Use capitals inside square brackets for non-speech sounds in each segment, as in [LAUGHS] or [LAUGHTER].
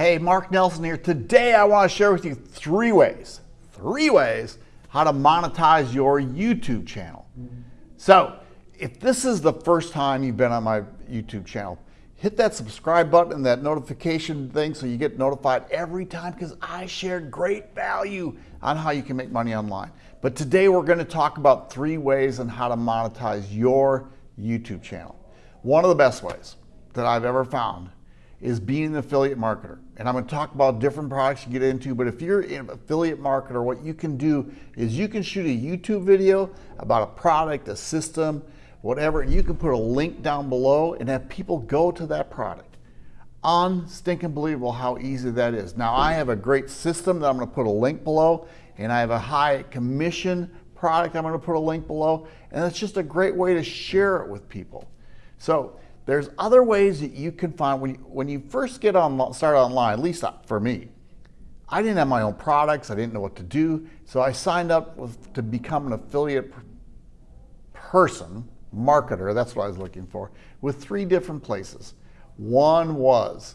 Hey, Mark Nelson here. Today I want to share with you three ways, three ways how to monetize your YouTube channel. So, if this is the first time you've been on my YouTube channel, hit that subscribe button and that notification thing so you get notified every time because I share great value on how you can make money online. But today we're going to talk about three ways on how to monetize your YouTube channel. One of the best ways that I've ever found is being an affiliate marketer. And I'm going to talk about different products you get into, but if you're an affiliate marketer, what you can do is you can shoot a YouTube video about a product, a system, whatever, and you can put a link down below and have people go to that product. Unstinking believable how easy that is. Now I have a great system that I'm to put a link below, and I have a high commission product I'm to put a link below, and it's just a great way to share it with people. So there's other ways that you can find when you, when you first get on start online, at least for me. I didn't have my own products. I didn't know what to do. So I signed up with, to become an affiliate person, marketer, that's what I was looking for, with three different places. One was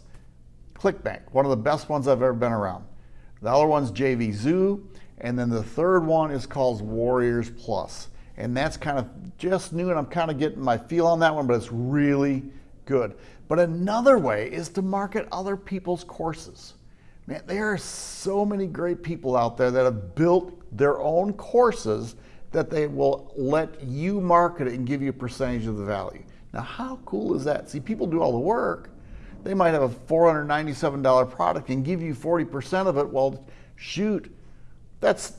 ClickBank, one of the best ones I've ever been around. The other one's JVZoo, and then the third one is called Warriors Plus and that's kind of just new and I'm kind of getting my feel on that one, but it's really good. But another way is to market other people's courses. Man, there are so many great people out there that have built their own courses that they will let you market it and give you a percentage of the value. Now, how cool is that? See, people do all the work. They might have a $497 product and give you 40% of it. Well, shoot, that's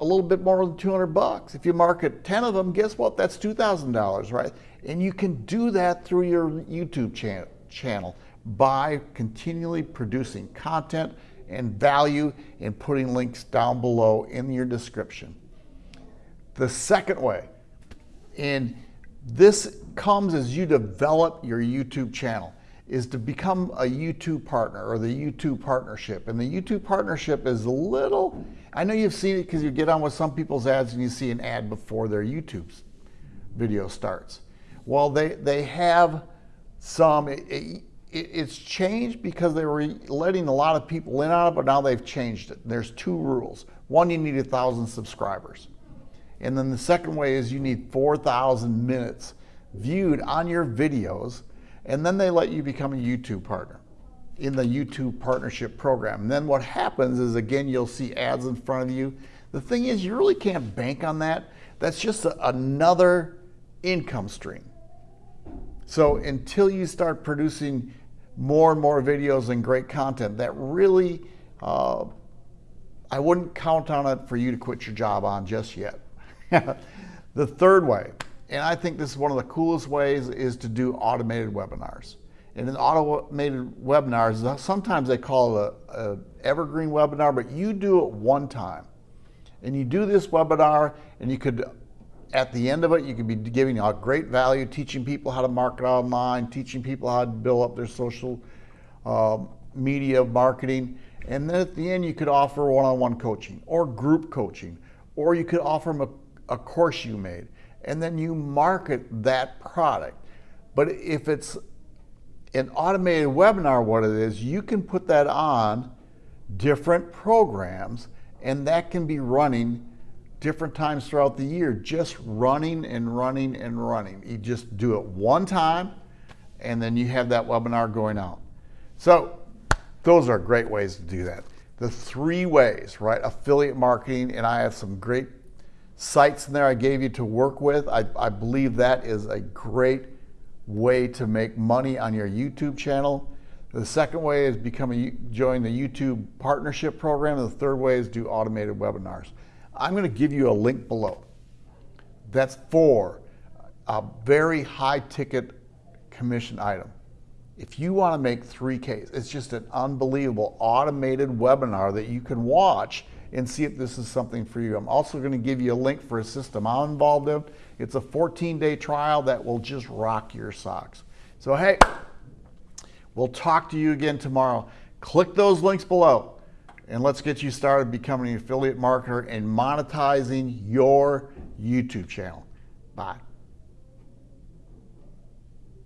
a little bit more than 200 bucks. If you market 10 of them, guess what? That's $2,000, right? And you can do that through your YouTube cha channel by continually producing content and value and putting links down below in your description. The second way, and this comes as you develop your YouTube channel, is to become a YouTube partner or the YouTube partnership. And the YouTube partnership is a little, I know you've seen it because you get on with some people's ads and you see an ad before their YouTube video starts. Well, they, they have some, it, it, it's changed because they were letting a lot of people in on it, but now they've changed it. There's two rules. One, you need a thousand subscribers. And then the second way is you need 4,000 minutes viewed on your videos and then they let you become a YouTube partner in the YouTube partnership program. And then what happens is, again, you'll see ads in front of you. The thing is, you really can't bank on that. That's just a, another income stream. So until you start producing more and more videos and great content, that really, uh, I wouldn't count on it for you to quit your job on just yet. [LAUGHS] the third way, and I think this is one of the coolest ways is to do automated webinars. And in automated webinars, sometimes they call it a, a evergreen webinar, but you do it one time. And you do this webinar and you could, at the end of it, you could be giving out great value, teaching people how to market online, teaching people how to build up their social uh, media marketing. And then at the end, you could offer one-on-one -on -one coaching or group coaching, or you could offer them a, a course you made and then you market that product. But if it's an automated webinar, what it is, you can put that on different programs and that can be running different times throughout the year, just running and running and running. You just do it one time and then you have that webinar going out. So those are great ways to do that. The three ways, right? Affiliate marketing, and I have some great sites in there I gave you to work with. I, I believe that is a great way to make money on your YouTube channel. The second way is become a, join the YouTube partnership program. And the third way is do automated webinars. I'm going to give you a link below. That's for a very high ticket commission item. If you want to make 3Ks, it's just an unbelievable automated webinar that you can watch and see if this is something for you. I'm also going to give you a link for a system I'm involved in. It's a 14-day trial that will just rock your socks. So hey, we'll talk to you again tomorrow. Click those links below and let's get you started becoming an affiliate marketer and monetizing your YouTube channel. Bye.